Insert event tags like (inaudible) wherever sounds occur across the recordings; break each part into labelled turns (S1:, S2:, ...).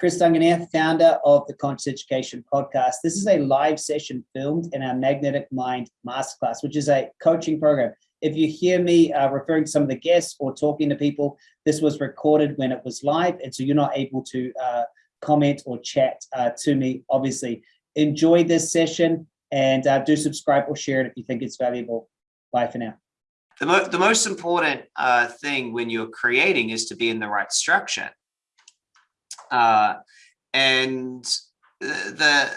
S1: Chris Duncan here, founder of the Conscious Education Podcast. This is a live session filmed in our Magnetic Mind Masterclass, which is a coaching program. If you hear me uh, referring to some of the guests or talking to people, this was recorded when it was live, and so you're not able to uh, comment or chat uh, to me, obviously. Enjoy this session and uh, do subscribe or share it if you think it's valuable. Bye for now.
S2: The, mo the most important uh, thing when you're creating is to be in the right structure. Uh, and the,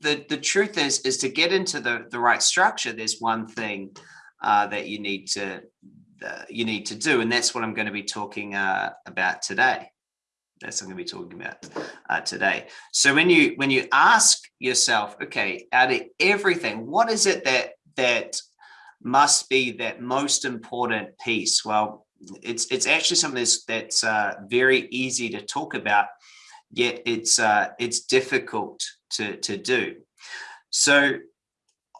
S2: the, the truth is, is to get into the, the right structure, there's one thing uh, that you need to, uh, you need to do. And that's what I'm going to be talking uh, about today. That's what I'm going to be talking about uh, today. So when you, when you ask yourself, okay, out of everything, what is it that, that must be that most important piece? Well, it's, it's actually something that's, that's uh, very easy to talk about yet it's uh, it's difficult to to do. So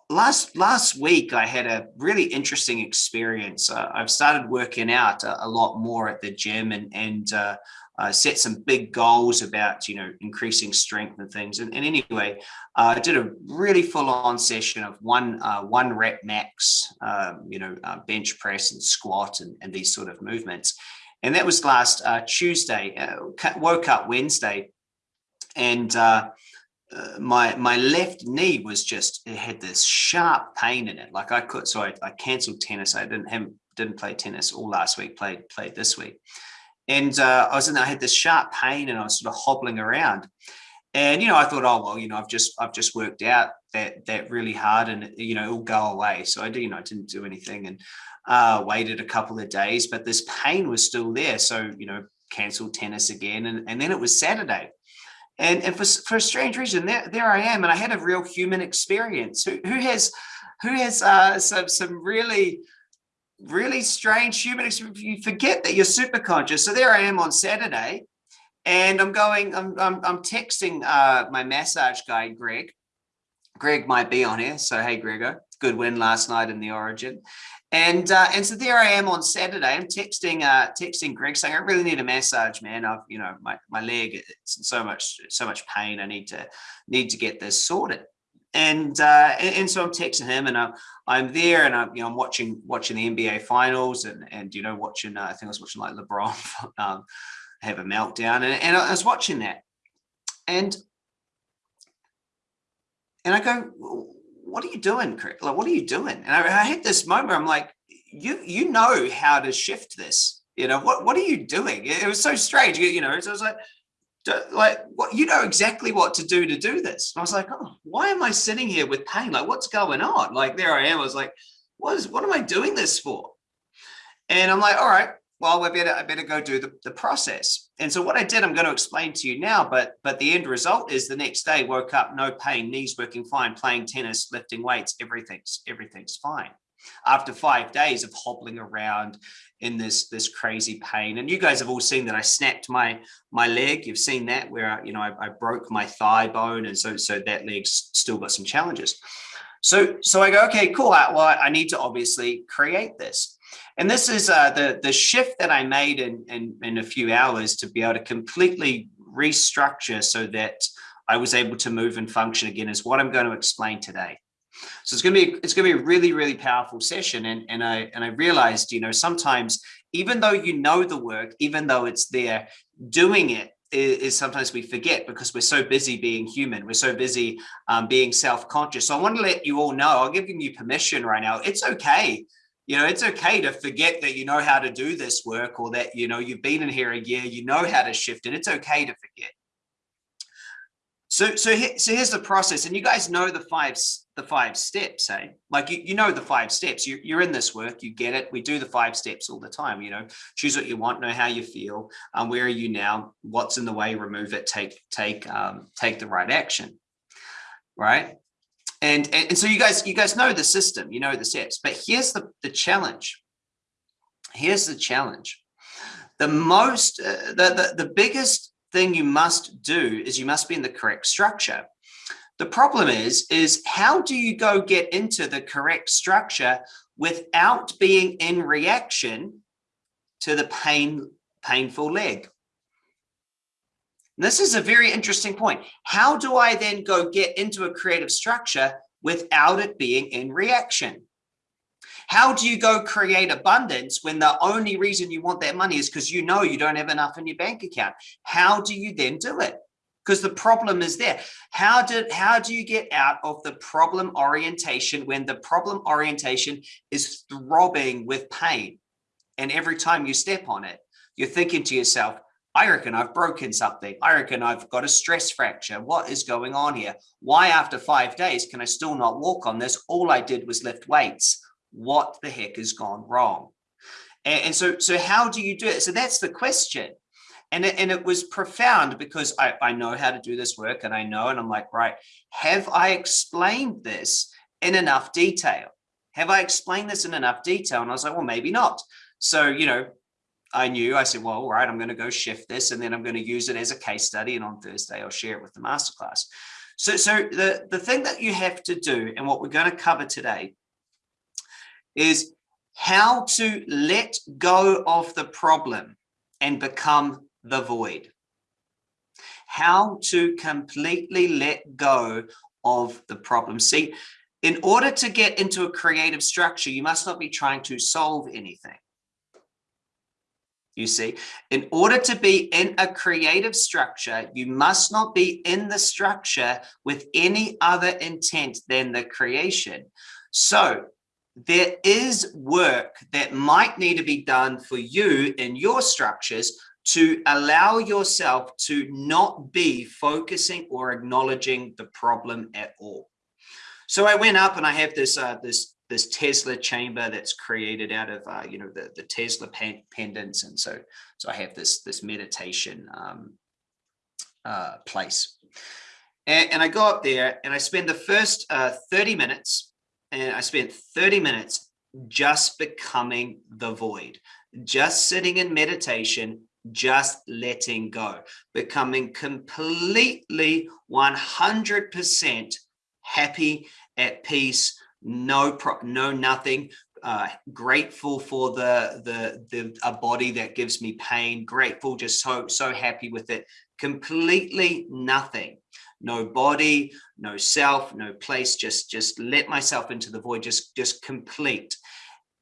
S2: last last week I had a really interesting experience. Uh, I've started working out a, a, lot more at the gym and and uh, uh, set some big goals about you know increasing strength and things. And, and anyway, uh, I did a really full on session of one uh, one rep max, um, you know, uh, bench press and squat and, and these sort of movements. And that was last uh, Tuesday, uh, woke up Wednesday and uh, uh, my my left knee was just, it had this sharp pain in it. Like I could, so I, I canceled tennis. I didn't have, didn't play tennis all last week, played, played this week. And uh, I was in, I had this sharp pain and I was sort of hobbling around. And, you know, I thought, oh, well, you know, I've just, I've just worked out that, that really hard and, you know, it'll go away. So I did, you know, I didn't do anything. And uh, waited a couple of days, but this pain was still there. So, you know, canceled tennis again. And, and then it was Saturday. And, and for, for a strange reason, there, there I am. And I had a real human experience. Who, who has, who has uh, some, some really, really strange human experience? You forget that you're super conscious. So there I am on Saturday and I'm going, I'm, I'm, I'm texting uh, my massage guy, Greg. Greg might be on here. So, hey, Gregor, good win last night in the origin. And uh, and so there I am on Saturday. I'm texting uh, texting Greg saying I really need a massage, man. I've you know my my leg it's in so much so much pain. I need to need to get this sorted. And uh, and, and so I'm texting him, and I'm I'm there, and I'm you know I'm watching watching the NBA finals, and and you know watching uh, I think I was watching like LeBron (laughs) um, have a meltdown, and and I was watching that, and and I go what are you doing, Chris? Like, what are you doing? And I, I had this moment, I'm like, you, you know how to shift this, you know, what, what are you doing? It, was so strange, you, you know, so I was like, like what you know exactly what to do to do this. And I was like, oh, why am I sitting here with pain? Like, what's going on? Like, there I am. I was like, what is, what am I doing this for? And I'm like, all right, well, I better, I better go do the, the process. And so what I did, I'm going to explain to you now, but, but the end result is the next day woke up, no pain, knees working fine, playing tennis, lifting weights, everything's, everything's fine. After five days of hobbling around in this, this crazy pain. And you guys have all seen that I snapped my, my leg. You've seen that where, you know, I, I broke my thigh bone. And so, so that leg's still got some challenges. So, so I go, okay, cool. Well, I need to obviously create this. And this is uh, the, the shift that I made in, in, in a few hours to be able to completely restructure so that I was able to move and function again is what I'm going to explain today. So it's going to be it's going to be a really really powerful session and and I and I realized you know sometimes even though you know the work even though it's there doing it is, sometimes we forget because we're so busy being human. We're so busy um, being self-conscious. So I want to let you all know I'll give you permission right now. It's okay you know, it's okay to forget that you know how to do this work or that, you know, you've been in here a year, you know how to shift and It's okay to forget. So, so, so here's the process, and you guys know the five, the five steps, eh? Like you, you know the five steps. You, you're in this work, you get it. We do the five steps all the time. You know, choose what you want, know how you feel, um, where are you now, what's in the way, remove it, take, take, um, take the right action, right? And, and, and so you guys, you guys know the system, you know the steps, but here's the, the challenge. Here's the challenge. The most, uh, the, the, the biggest thing you must do is you must be in the correct structure. The problem is, is how do you go get into the correct structure without being in reaction to the pain, painful leg? This is a very interesting point. How do I then go get into a creative structure without it being in reaction? How do you go create abundance when the only reason you want that money is because you know you don't have enough in your bank account? How do you then do it? Because the problem is there. How did how do you get out of the problem orientation when the problem orientation is throbbing with pain? And every time you step on it, you're thinking to yourself, I reckon I've broken something. I reckon I've got a stress fracture. What is going on here? Why after five days can I still not walk on this? All I did was lift weights what the heck has gone wrong? And, and so, so how do you do it? So that's the question. And it, and it was profound because I, I know how to do this work and I know, and I'm like, right, have I explained this in enough detail? Have I explained this in enough detail? And I was like, well, maybe not. So, you know, I knew, I said, well, all right, I'm going to go shift this and then I'm going to use it as a case study. And on Thursday, I'll share it with the masterclass. So, so the, the thing that you have to do and what we're going to cover today is how to let go of the problem and become the void. How to completely let go of the problem. See, in order to get into a creative structure, you must not be trying to solve anything. You see, in order to be in a creative structure, you must not be in the structure with any other intent than the creation. So there is work that might need to be done for you in your structures to allow yourself to not be focusing or acknowledging the problem at all. So I went up and I have this uh, this this Tesla chamber that's created out of uh, you know the the Tesla pendants, and so so I have this this meditation um, uh, place, and, and I go up there and I spend the first uh, 30 minutes and I spent 30 minutes just becoming the void, just sitting in meditation, just letting go, becoming completely 100% happy, at peace, no pro no nothing, uh, grateful for the, the, the, a body that gives me pain, grateful, just so, so happy with it, completely nothing. No body, no self, no place, just, just let myself into the void, just, just complete.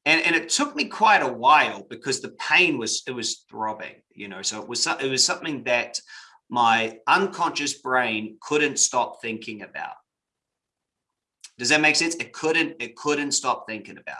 S2: And, and it took me quite a while because the pain was, it was throbbing, you know, so it was, it was something that my unconscious brain couldn't stop thinking about. Does that make sense? It couldn't, it couldn't stop thinking about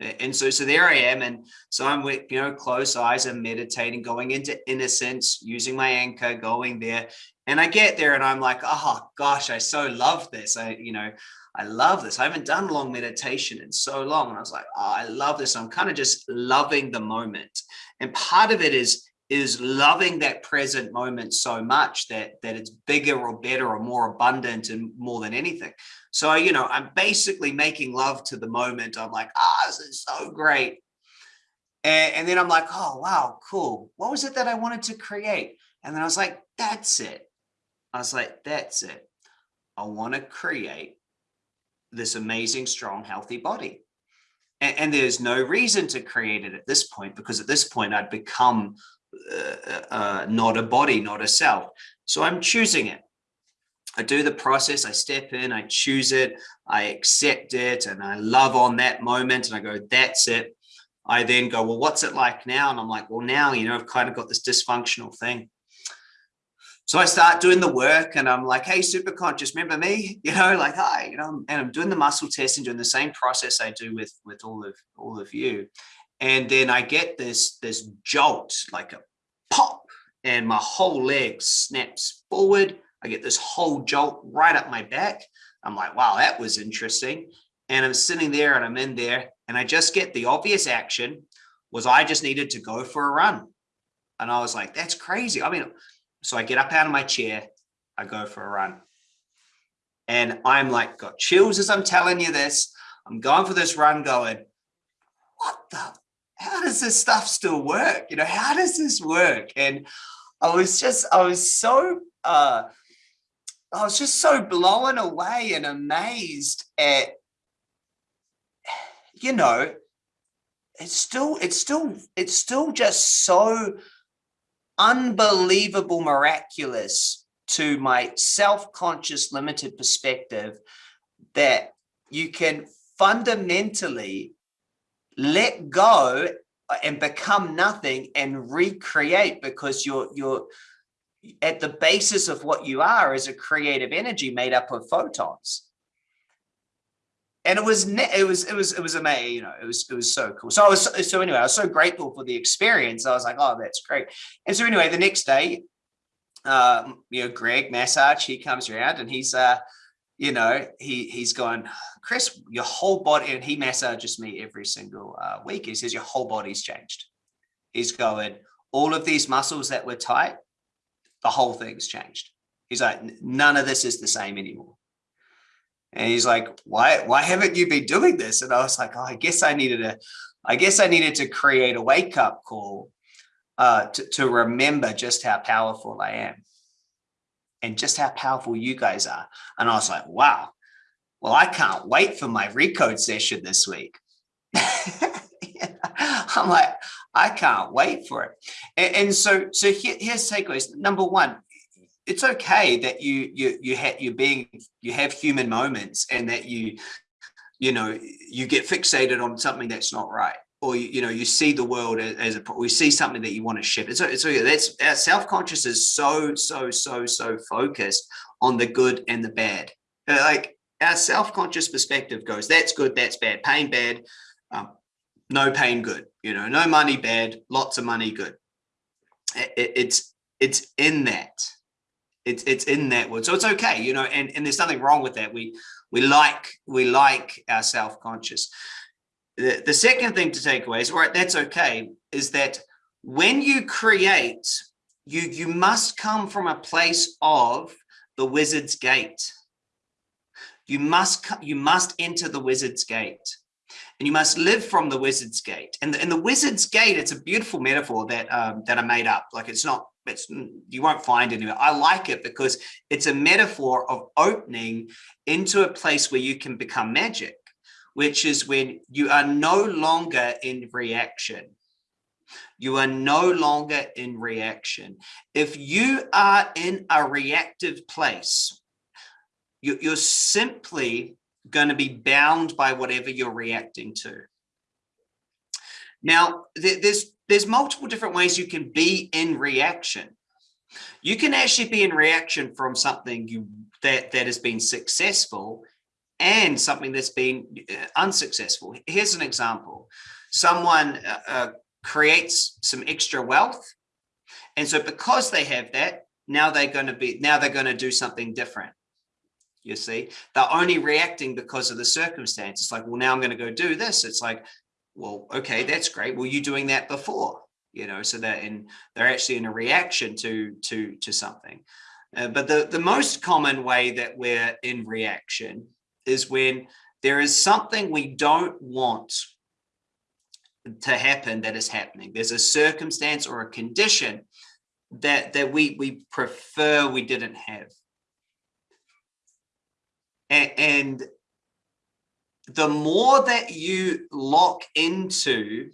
S2: it. And so, so there I am. And so I'm with, you know, closed eyes and meditating, going into innocence, using my anchor, going there. And I get there and I'm like, oh gosh, I so love this. I, you know, I love this. I haven't done long meditation in so long. And I was like, oh, I love this. I'm kind of just loving the moment. And part of it is, is loving that present moment so much that, that it's bigger or better or more abundant and more than anything. So, you know, I'm basically making love to the moment. I'm like, ah, oh, this is so great. And, and then I'm like, oh, wow, cool. What was it that I wanted to create? And then I was like, that's it. I was like, that's it. I want to create this amazing, strong, healthy body. And, and, there's no reason to create it at this point, because at this point I'd become uh, uh, not a body, not a self. So I'm choosing it. I do the process, I step in, I choose it, I accept it, and I love on that moment, and I go, that's it. I then go, well, what's it like now? And I'm like, well, now, you know, I've kind of got this dysfunctional thing. So I start doing the work and I'm like, hey, super conscious, remember me? (laughs) You know, like, hi, you know, and I'm doing the muscle test and doing the same process I do with, with all of all of you. And then I get this, this jolt, like a pop, and my whole leg snaps forward. I get this whole jolt right up my back. I'm like, wow, that was interesting. And I'm sitting there and I'm in there and I just get the obvious action was I just needed to go for a run. And I was like, that's crazy. I mean, so I get up out of my chair, I go for a run. And I'm like, got chills as I'm telling you this. I'm going for this run going, what the, how does this stuff still work? You know, how does this work? And I was just, I was so, uh, I was just so blown away and amazed at, you know, it's still, it's still, it's still just so unbelievable miraculous to my self-conscious limited perspective that you can fundamentally let go and become nothing and recreate because you're you're at the basis of what you are is a creative energy made up of photons. And it was it was it was it was amazing you know it was it was so cool. So i was so anyway i was so grateful for the experience. I was like oh that's great. And so anyway the next day um you know greg massage he comes around and he's uh you know he he's going chris your whole body and he massages me every single uh, week. He says your whole body's changed. He's going all of these muscles that were tight the whole thing's changed. He's like none of this is the same anymore. And he's like, why, why haven't you been doing this? And I was like, oh, I guess I needed a, I guess I needed to create a wake up call uh, to, to remember just how powerful I am and just how powerful you guys are. And I was like, wow, well, I can't wait for my recode session this week. (laughs) I'm like, I can't wait for it. And, and so, so here, here's takeaways. Number one, it's okay that you you you have you're being you have human moments and that you you know you get fixated on something that's not right or you, you know you see the world as, a we see something that you want to shift. It's, it's that's our self-conscious is so so so so focused on the good and the bad. Uh, like our self-conscious perspective goes that's good that's bad. Pain bad um, no pain good. You know no money bad lots of money good. It, it's it's in that. It's it's in that word so it's okay you know and and there's nothing wrong with that. We we like we like our self-conscious the, the second thing to take away is all right that's okay is that when you create you you must come from a place of the wizard's gate. You must you must enter the wizard's gate. And you must live from the wizard's gate. And the, and the wizard's gate it's a beautiful metaphor that um, that i made up. Like it's not it's you won't find anywhere. I like it because it's a metaphor of opening into a place where you can become magic, which is when you are no longer in reaction. You are no longer in reaction. If you are in a reactive place, you're simply going to be bound by whatever you're reacting to. Now, there's there's multiple different ways you can be in reaction. You can actually be in reaction from something you that that has been successful and something that's been uh, unsuccessful. Here's an example. Someone uh, uh, creates some extra wealth. And so because they have that, now they're going to be now they're going to do something different. You see, they're only reacting because of the circumstance. It's like, well, now I'm going to go do this. It's like, well, okay, that's great. Were you doing that before? You know, so that in they're actually in a reaction to to to something. Uh, but the the most common way that we're in reaction is when there is something we don't want to happen that is happening. There's a circumstance or a condition that that we we prefer we didn't have. And, and the more that you lock into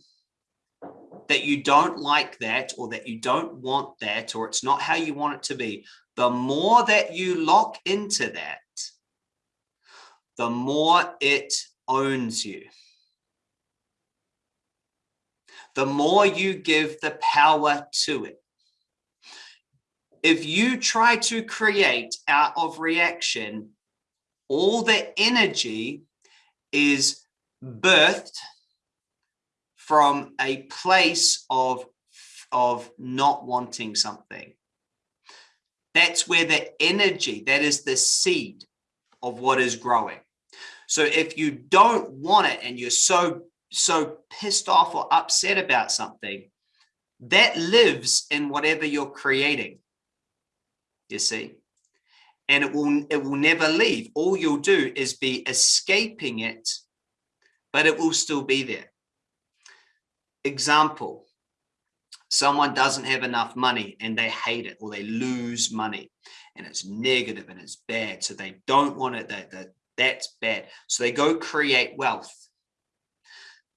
S2: that you don't like that or that you don't want that or it's not how you want it to be, the more that you lock into that, the more it owns you. The more you give the power to it. If you try to create out of reaction all the energy is birthed from a place of, of not wanting something. That's where the energy, that is the seed of what is growing. So if you don't want it and you're so, so pissed off or upset about something, that lives in whatever you're creating, you see? And it will it will never leave. All you'll do is be escaping it but it will still be there. Example someone doesn't have enough money and they hate it or they lose money and it's negative and it's bad so they don't want it that, that that's bad so they go create wealth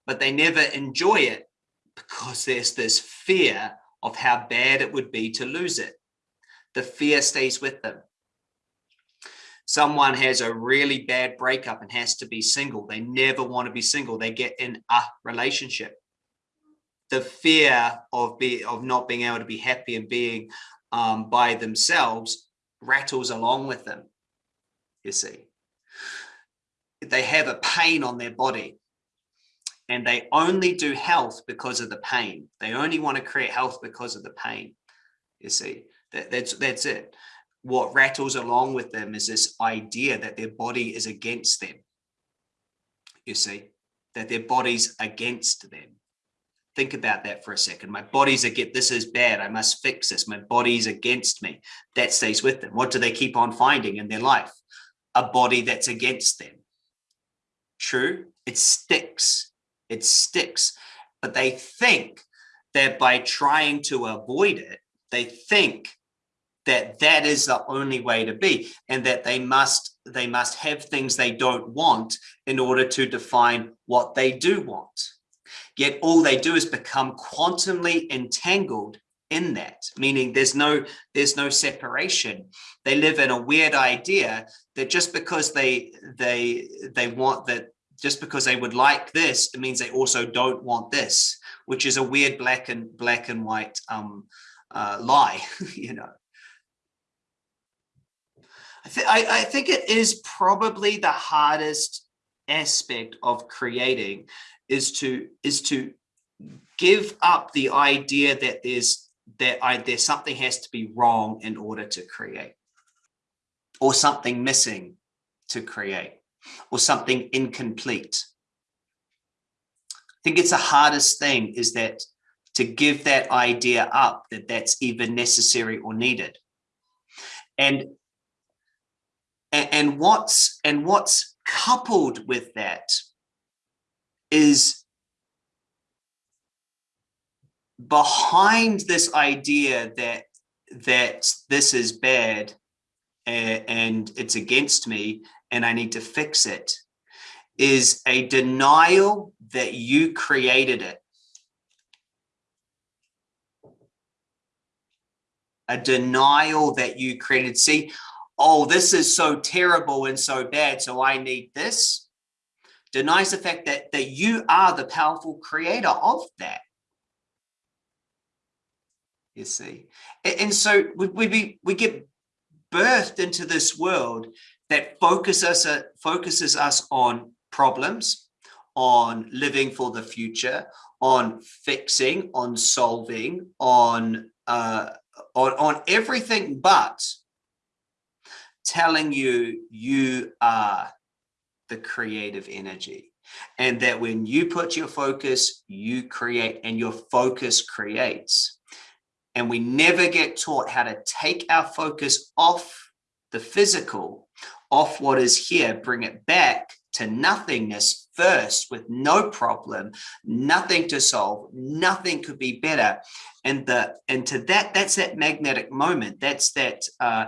S2: but they never enjoy it because there's this fear of how bad it would be to lose it. The fear stays with them. Someone has a really bad breakup and has to be single. They never want to be single. They get in a relationship. The fear of be of not being able to be happy and being um, by themselves rattles along with them. You see, they have a pain on their body and they only do health because of the pain. They only want to create health because of the pain. You see, that, that's that's it. What rattles along with them is this idea that their body is against them. You see, that their body's against them. Think about that for a second. My body's against this is bad. I must fix this. My body's against me. That stays with them. What do they keep on finding in their life? A body that's against them. True, it sticks it sticks. But they think that by trying to avoid it, they think that that is the only way to be and that they must they must have things they don't want in order to define what they do want. Yet all they do is become quantumly entangled in that, meaning there's no there's no separation. They live in a weird idea that just because they they they want that just because they would like this, it means they also don't want this, which is a weird black and black and white um, uh, lie, (laughs) you know. I, I, I think it is probably the hardest aspect of creating is to is to give up the idea that there's that I, there's something has to be wrong in order to create or something missing to create or something incomplete. I think it's the hardest thing is that to give that idea up that that's even necessary or needed. And and what's and what's coupled with that is behind this idea that that this is bad and, and it's against me and I need to fix it is a denial that you created it. A denial that you created. See, oh, this is so terrible and so bad, so I need this. Denies the fact that, that you are the powerful creator of that. You see, and, so we, we, we get birthed into this world that focus us, uh, focuses us on problems, on living for the future, on fixing, on solving, on, uh, on, on everything but telling you you are the creative energy and that when you put your focus, you create and your focus creates. And we never get taught how to take our focus off the physical off what is here, bring it back to nothingness first with no problem, nothing to solve, nothing could be better. And the and to that, that's that magnetic moment. That's that uh,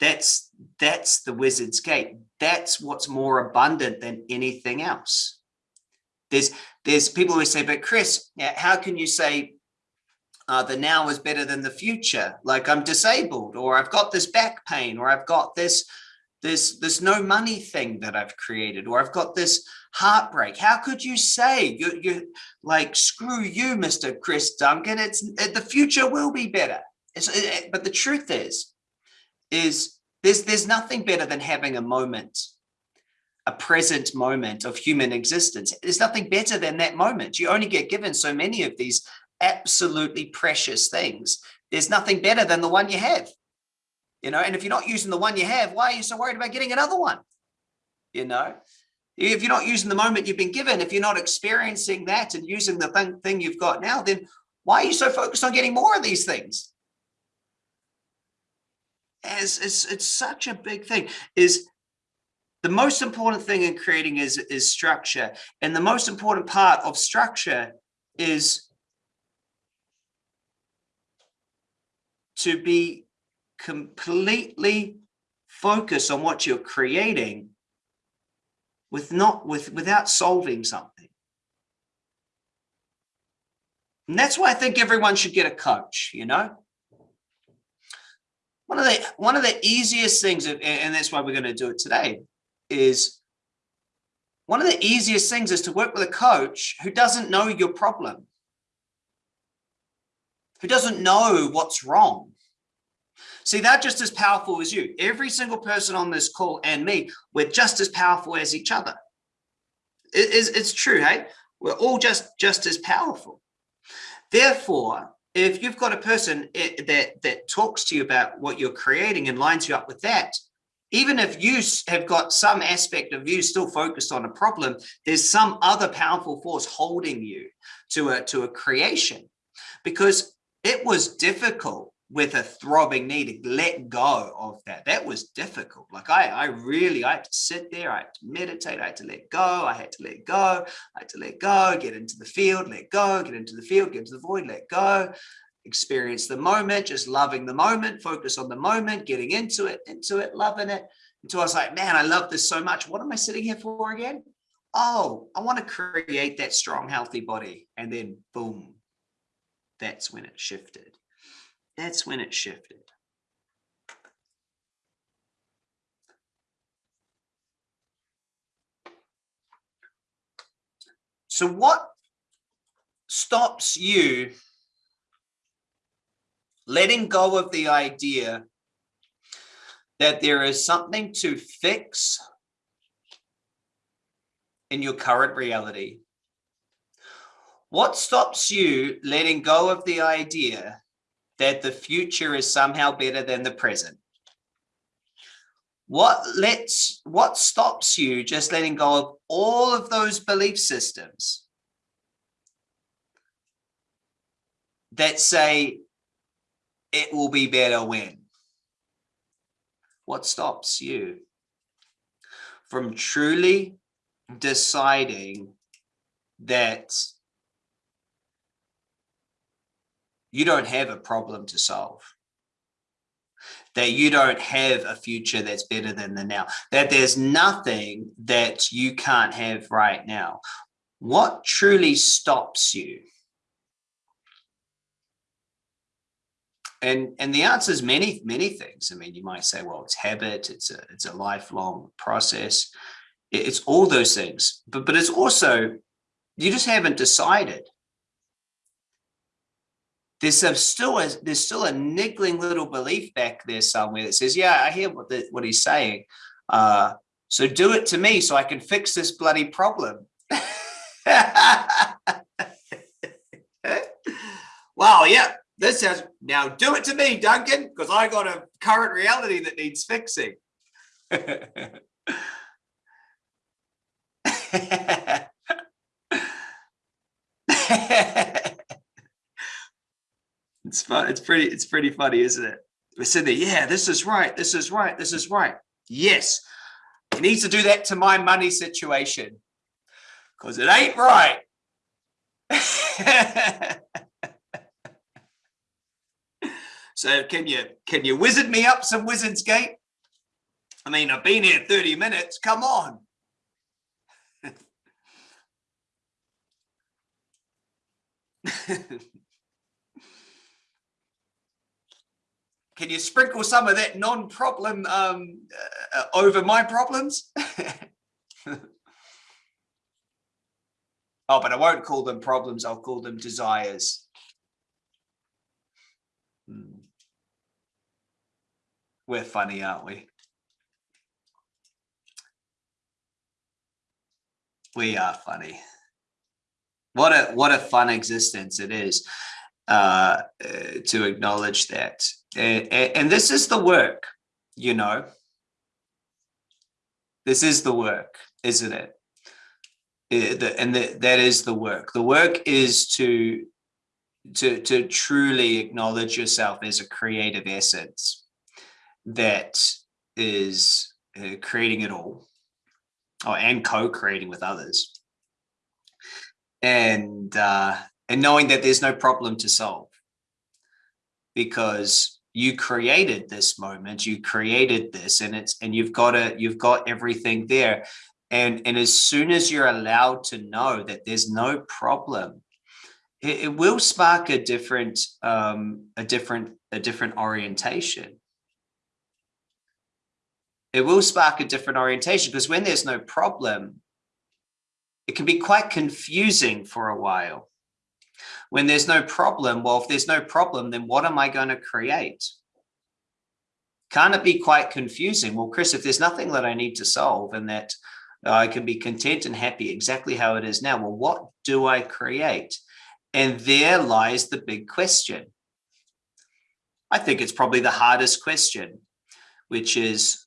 S2: that's that's the wizard's gate. That's what's more abundant than anything else. There's there's people who say, but Chris, how can you say uh, the now is better than the future? Like I'm disabled, or I've got this back pain, or I've got this this, there's no money thing that I've created or I've got this heartbreak. How could you say you you like screw you, Mr. Chris Duncan? It's the future will be better. It, but the truth is, is there's there's nothing better than having a moment, a present moment of human existence. There's nothing better than that moment. You only get given so many of these absolutely precious things. There's nothing better than the one you have you know, and if you're not using the one you have, why are you so worried about getting another one? You know, if you're not using the moment you've been given, if you're not experiencing that and using the thing, thing you've got now, then why are you so focused on getting more of these things? As it's, it's such a big thing is the most important thing in creating is, is structure. And the most important part of structure is to be completely focused on what you're creating with not with without solving something And that's why I think everyone should get a coach, you know? One of the one of the easiest things, and that's why we're going to do it today, is one of the easiest things is to work with a coach who doesn't know your problem, who doesn't know what's wrong. See, they're just as powerful as you. Every single person on this call and me, we're just as powerful as each other. It is, it's true, hey? We're all just, just as powerful. Therefore, if you've got a person eh, that, that talks to you about what you're creating and lines you up with that, even if you have got some aspect of you still focused on a problem, there's some other powerful force holding you to a, to a creation because it was difficult with a throbbing knee to let go of that. That was difficult. Like I, I really, I had to sit there, I had to meditate, I had to let go, I had to let go, I had to let go, get into the field, let go, get into the field, get into the void, let go, experience the moment, just loving the moment, focus on the moment, getting into it, into it, loving it. Until I was like, man, I love this so much. What am I sitting here for again? Oh, I want to create that strong, healthy body. And then boom, that's when it shifted. That's when it shifted. So what stops you letting go of the idea that there is something to fix in your current reality? What stops you letting go of the idea that the future is somehow better than the present? What lets, what stops you just letting go of all of those belief systems that say it will be better when? What stops you from truly deciding that you don't have a problem to solve. That you don't have a future that's better than the now. That there's nothing that you can't have right now. What truly stops you? And and the answer is many many things. I mean you might say well it's habit it's a it's a lifelong process. It's all those things. But but it's also you just haven't decided there's a, still a, there's still a niggling little belief back there somewhere that says, yeah, I hear what the, what he's saying. Uh, so do it to me so I can fix this bloody problem. (laughs) wow, yeah, this says now do it to me, Duncan, because I got a current reality that needs fixing. (laughs) It's fun. It's pretty, it's pretty funny, isn't it? We're sitting there, yeah, this is right, this is right, this is right. Yes, it needs to do that to my money situation because it ain't right. (laughs) so can you can you wizard me up some Wizard's Gate? I mean, I've been here 30 minutes. Come on. (laughs) can you sprinkle some of that non-problem um, uh, over my problems? (laughs) oh, but I won't call them problems. I'll call them desires. Hmm. We're funny, aren't we? We are funny. What a what a fun existence it is uh, uh to acknowledge that and, this is the work, you know, this is the work, isn't it? and that is the work. The work is to, to, to truly acknowledge yourself as a creative essence that is uh, creating it all oh, and co-creating with others. And, uh, and knowing that there's no problem to solve because you created this moment you created this and it's and you've got it you've got everything there and and as soon as you're allowed to know that there's no problem it, it will spark a different, um, a different, a different orientation. It will spark a different orientation because when there's no problem, it can be quite confusing for a while. When there's no problem, well, if there's no problem, then what am I going to create? Can't it be quite confusing? Well, Chris, if there's nothing that I need to solve and that I can be content and happy exactly how it is now, well, what do I create? And there lies the big question. I think it's probably the hardest question, which is,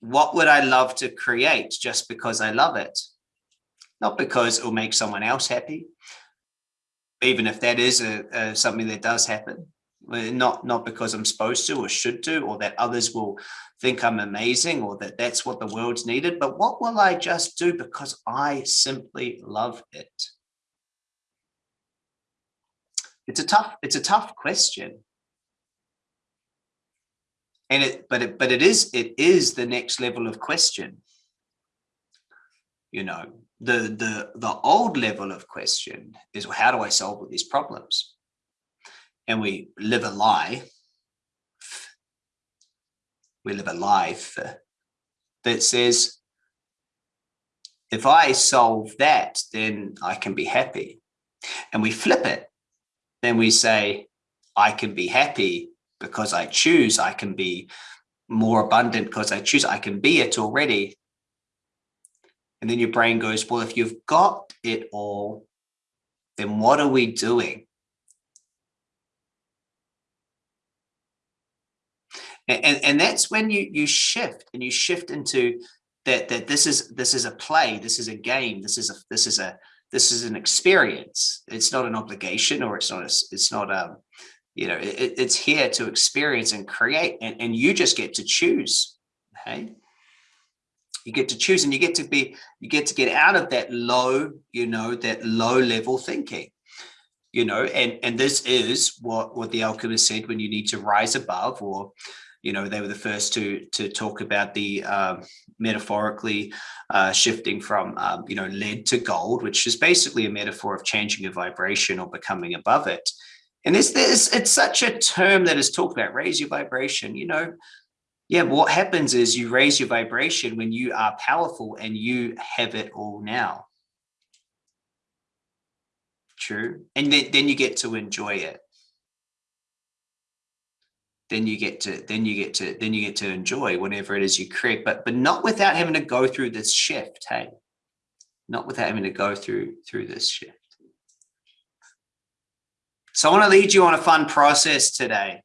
S2: what would I love to create just because I love it? Not because it will make someone else happy, even if that is a, a, something that does happen, not, not because I'm supposed to or should do, or that others will think I'm amazing or that that's what the world's needed, but what will I just do because I simply love it? It's a tough, it's a tough question. And it, but it, but it is, it is the next level of question. You know, the, the, the old level of question is well, how do I solve all these problems? And we live a lie. We live a life that says, if I solve that, then I can be happy. And we flip it then we say, I can be happy because I choose, I can be more abundant because I choose, I can be it already. And then your brain goes, well, if you've got it all, then what are we doing? And, and, that's when you you shift and you shift into that that this is this is a play, this is a game, this is a this is a this is an experience. It's not an obligation or it's not, a, it's not, um, you know, it, it's here to experience and create and, and you just get to choose. Okay. You get to choose and you get to be, you get to get out of that low, you know, that low level thinking you know and and this is what what the alchemist said when you need to rise above or you know, they were the first to to talk about the um, metaphorically uh, shifting from, um, you know, lead to gold, which is basically a metaphor of changing your vibration or becoming above it. And this, this, it's such a term that is talked about, raise your vibration, you know, yeah, what happens is you raise your vibration when you are powerful and you have it all now. True. And then, then you get to enjoy it then you get to then you get to then you get to enjoy whatever it is you create but but not without having to go through this shift hey not without having to go through through this shift so i want to lead you on a fun process today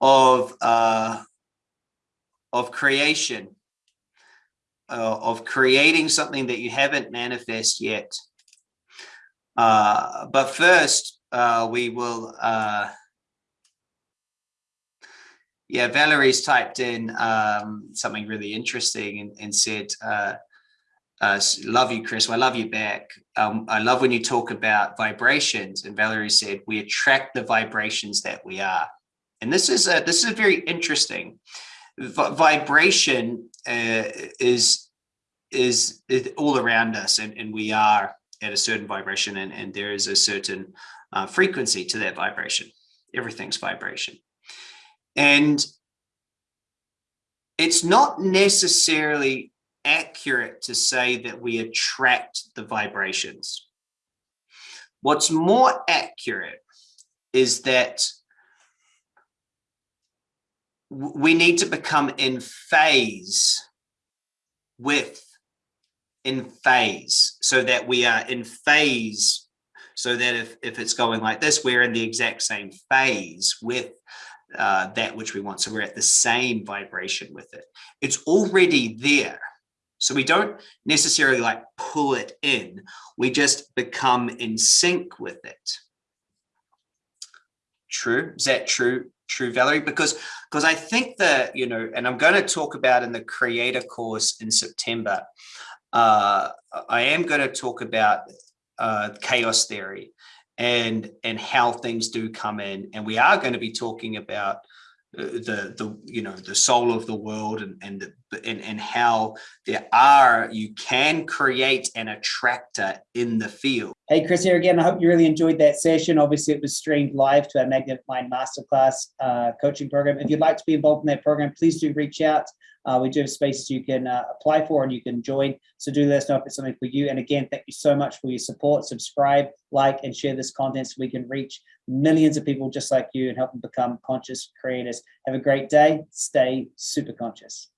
S2: of uh of creation uh, of creating something that you haven't manifest yet uh but first uh we will uh yeah, Valerie's typed in um, something really interesting and, and said, uh, uh, love you, Chris. Well, I love you back. Um, I love when you talk about vibrations. And Valerie said, we attract the vibrations that we are. And this is a, this is very interesting. V vibration uh, is, is, all around us and, and we are at a certain vibration and, and there is a certain uh, frequency to that vibration. Everything's vibration. And it's not necessarily accurate to say that we attract the vibrations. What's more accurate is that we need to become in phase with in phase so that we are in phase so that if, if it's going like this we're in the exact same phase with uh, that which we want. So we're at the same vibration with it. It's already there. So we don't necessarily like pull it in. We just become in sync with it. True. Is that true? True, Valerie? Because because I think that, you know, and I'm going to talk about in the creator course in September, uh, I am going to talk about uh, chaos theory and and how things do come in and we are going to be talking about the the you know the soul of the world and and the, and, and how there are you can create an attractor in the field
S1: hey chris here again i hope you really enjoyed that session obviously it was streamed live to our magnetic mind masterclass uh, coaching program if you'd like to be involved in that program please do reach out uh, we do have spaces you can uh, apply for and you can join. So do let us know if it's something for you. And again, thank you so much for your support. Subscribe, like, and share this content so we can reach millions of people just like you and help them become conscious creators. Have a great day. Stay super conscious.